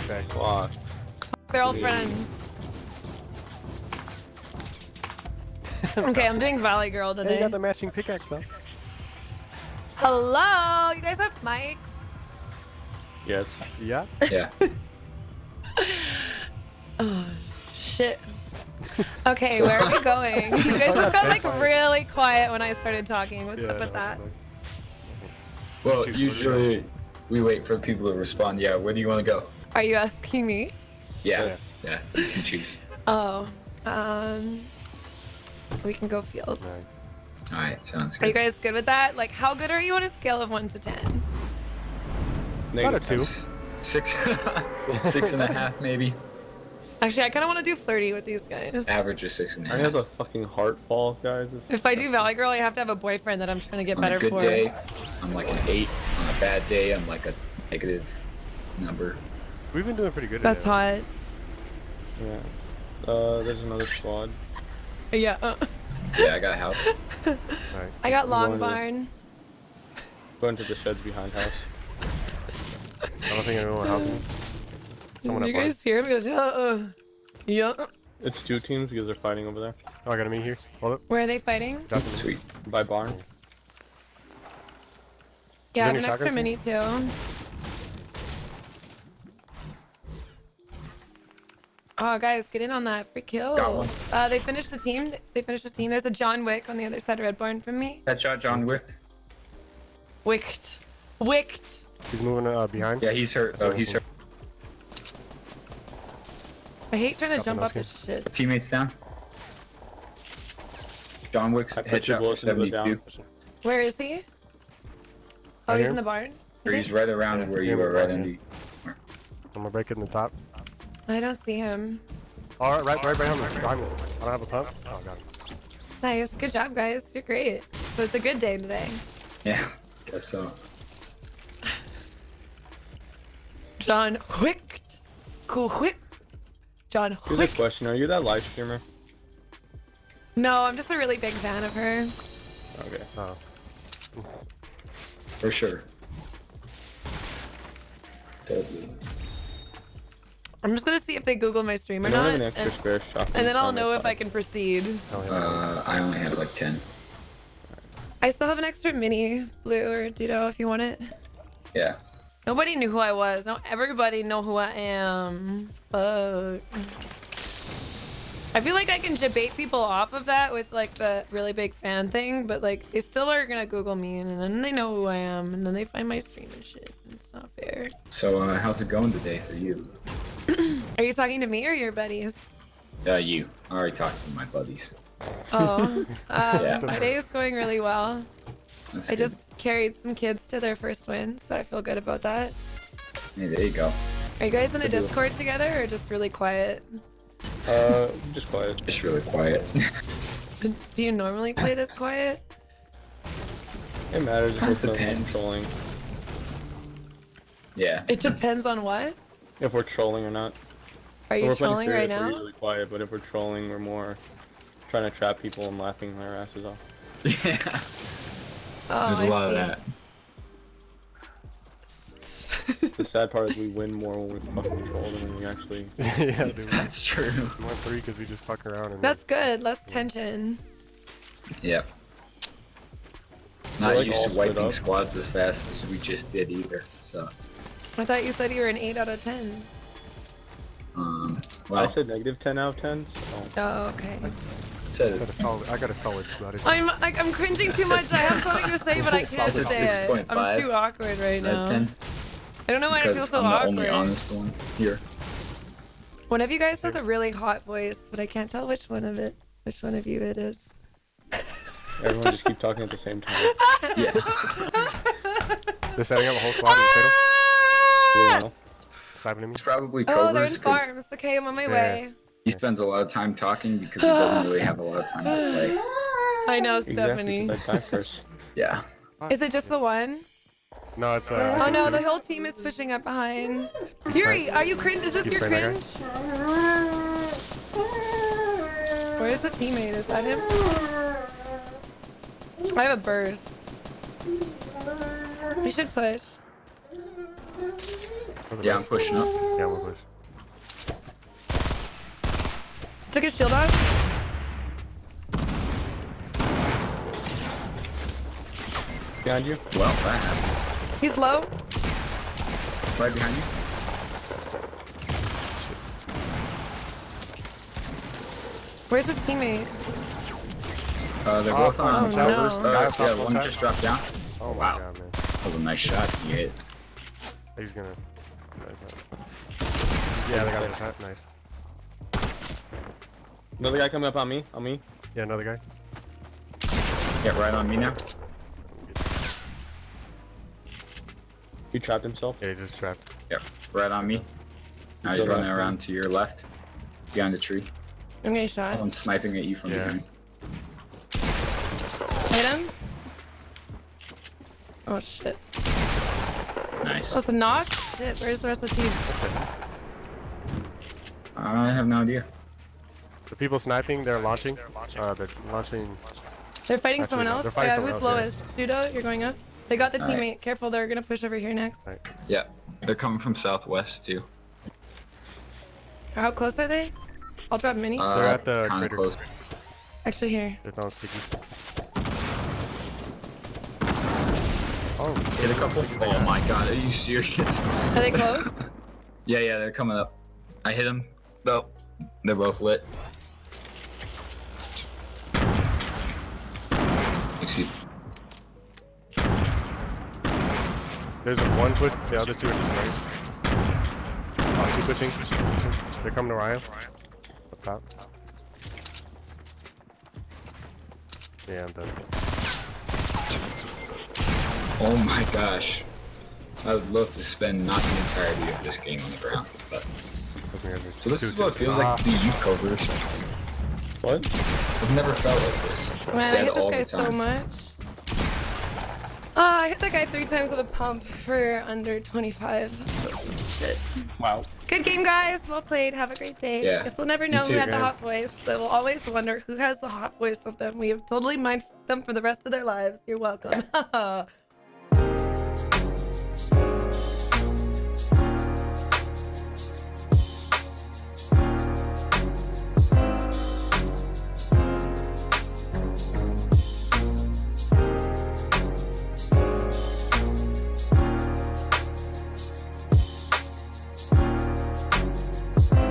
backpack. Wow. They're all friends. okay, I'm doing Valley Girl Hey, you got the matching pickaxe though. Hello, you guys have mics? Yes. Yeah. Yeah. Oh, shit. Okay, where are we going? You guys just got like really quiet when I started talking. What's up with that? Well, usually we wait for people to respond. Yeah, where do you want to go? Are you asking me? Yeah. Yeah. You can choose. Oh, um, we can go fields. Alright. All right. Sounds Are you guys good with that? Like, how good are you on a scale of one to ten? About a Negative two. S- Six. six and a half, maybe. Actually, I kind of want to do flirty with these guys. Average is six and a I have a fucking heart ball, guys. If I do Valley Girl, I have to have a boyfriend that I'm trying to get On better a good for. day, I'm like an eight. On a bad day, I'm like a negative number. We've been doing pretty good. That's today. hot. Yeah. Uh, there's another squad. Yeah. uh, Yeah, I got a house. Alright. I got Long Going to- Barn. Go into the sheds behind house. I don't think anyone will help me. Someone you up guys hear him? He goes, yeah. Uh, yeah. It's two teams because they're fighting over there. Oh, I got a meet here. Hold up. Where are they fighting? Drop him. Sweet. By barn. Yeah, I have any an extra shotguns mini too. Oh, guys, get in on that free kill. Got one. Uh, they finished the team. They finished the team. There's a John Wick on the other side of Red Barn from me. Headshot, John Wick. Wicked. Wicked. He's moving uh, behind. Yeah, he's hurt. Oh, he's hurt. I hate trying to Couple jump up this shit. Teammates down. John Wick's I put two headshot for bullets into the 72. down. Where is he? Oh, Right he's here? in the barn. He's right around where you Yeah, were, right yeah. under. I'm gonna break it in the top. I don't see him. All right, right, right behind me. Behind me. I don't have a pump. Oh god. Nice. Good job, guys. You're great. So it's a good day today. Yeah, guess so. John Wick. Cool Wick. John Here's a Wick. question. Are you that live streamer? No, I'm just a really big fan of her. Okay. Oh. For sure. Totally. I'm just gonna see if they Google my stream or I don't an extra and, spare and then I'll know if. I can proceed. Uh, I only have like 10. I still have an extra mini blue or Dudo if you want it. Yeah. Nobody knew who I was. Now everybody know who I am. Fuck. I feel like I can debate people off of that with like the really big fan thing, but like they still are gonna Google me and then they know who I am and then they find my stream and shit. It's not fair. So, uh, how's it going today for you? Are you talking to me or your buddies? Uh, you. I already talked to my buddies. Oh, um, Yeah. my day is going really well. That's I good. just carried some kids to their first win, so I feel good about that. Hey, there you go. Are you guys in a Good deal. Discord together or just really quiet? Uh, just quiet. Just really quiet. Do you normally play this quiet? It matters if we're Depends. trolling. yeah. It depends on what. If we're trolling or not. Are you we're playing trolling right serious, We're usually quiet, but if we're trolling, we're more trying to trap people and laughing their asses off. Yeah. Oh, There's I a lot see. of that. The sad part is we win more when we fucking troll than we actually. yeah, dude. That's true. We won three because we just fuck around. And That's good. Less tension. Yep. Not like, used to wiping squads as fast as we just did either. So, I thought you said you were an 8 out of 10. um, I said negative 10 out of 10. So. Oh, okay. said I, got a solid, I got a solid squad. It's- I'm like I'm cringing too much. I have something to say, but I can't say it. I'm too awkward right now. 10 I don't know why I feel because so I'm the awkward. only honest one here. One of you guys has a really hot voice, but I can't tell which one of it, which one of you it is. Everyone just keep talking at the same time. Yeah. They're setting up a whole squad in the You Ah! know? Sniping at me. It's probably Oh, they're in Cobra's farms. Okay, I'm on my Yeah. way. he spends a lot of time talking because he doesn't really have a lot of time to play. I know, Exactly. Stephanie. 'cause I first. Yeah. Is it just the one? No, it's uh. Oh no, the whole team is pushing up behind. Yuri, are you cringe? Is this You your spraying cringe? Where's the teammate? Is that him? I have a burst. We should push. Look at Yeah, I'm pushing up. Yeah, we'll push. Took his shield off. Behind you. Well, that happened. He's low. Right behind you. Where's his teammate? Uh, they're Oh, both on oh, towers. no. Uh, yeah, one one just dropped down. Oh Wow. god. That was a nice shot you hit. He's gonna. Yeah, they got the shot. Nice. Another guy coming up on me. On me. Yeah, another guy. Get right on me now. He trapped himself. Yeah, he just trapped. Yep, right on me. Now he's Go running around to your left. Behind the tree. I'm getting shot. I'm sniping at you from Yeah. behind. Hit him. Oh shit. Nice. It's a knock? Shit, where's the rest of the team? I have no idea. The people sniping, they're launching. Uh, they're launching. They're fighting Actually, someone else. they're fighting yeah, someone who's else, lowest? Pseudo, you're going up. They got the Alright. teammate. Careful, they're gonna push over here next. Right. Yeah, they're coming from southwest too. How close are they? I'll drop mini. Uh, They're at the kinda crater. close. Actually, here. They're throwing stickies. Oh, Hit a couple. Oh my god, are you serious? Are they close? yeah, yeah, they're coming up. I hit them. Nope. They're both lit. Excuse me. There's a one push. The other two are just nice. Oh, two pushing. pushing. They're coming to Ryan. What's Up top. Yeah, I'm done. Oh my gosh. I would love to spend not the entirety of this game on the ground. But Looking at me. so this is what it feels like to be youth covers. What? I've never felt like this. Man, I Dead hit this all guy the so much. Ah, I hit that guy three times with a pump for under 25. Shit. Wow. Good game, guys. Well played. Have a great day. Yeah. Guess we'll never You know who too, had the hot voice, so we'll always wonder who has the hot voice of them. We have totally minded them for the rest of their lives. You're welcome.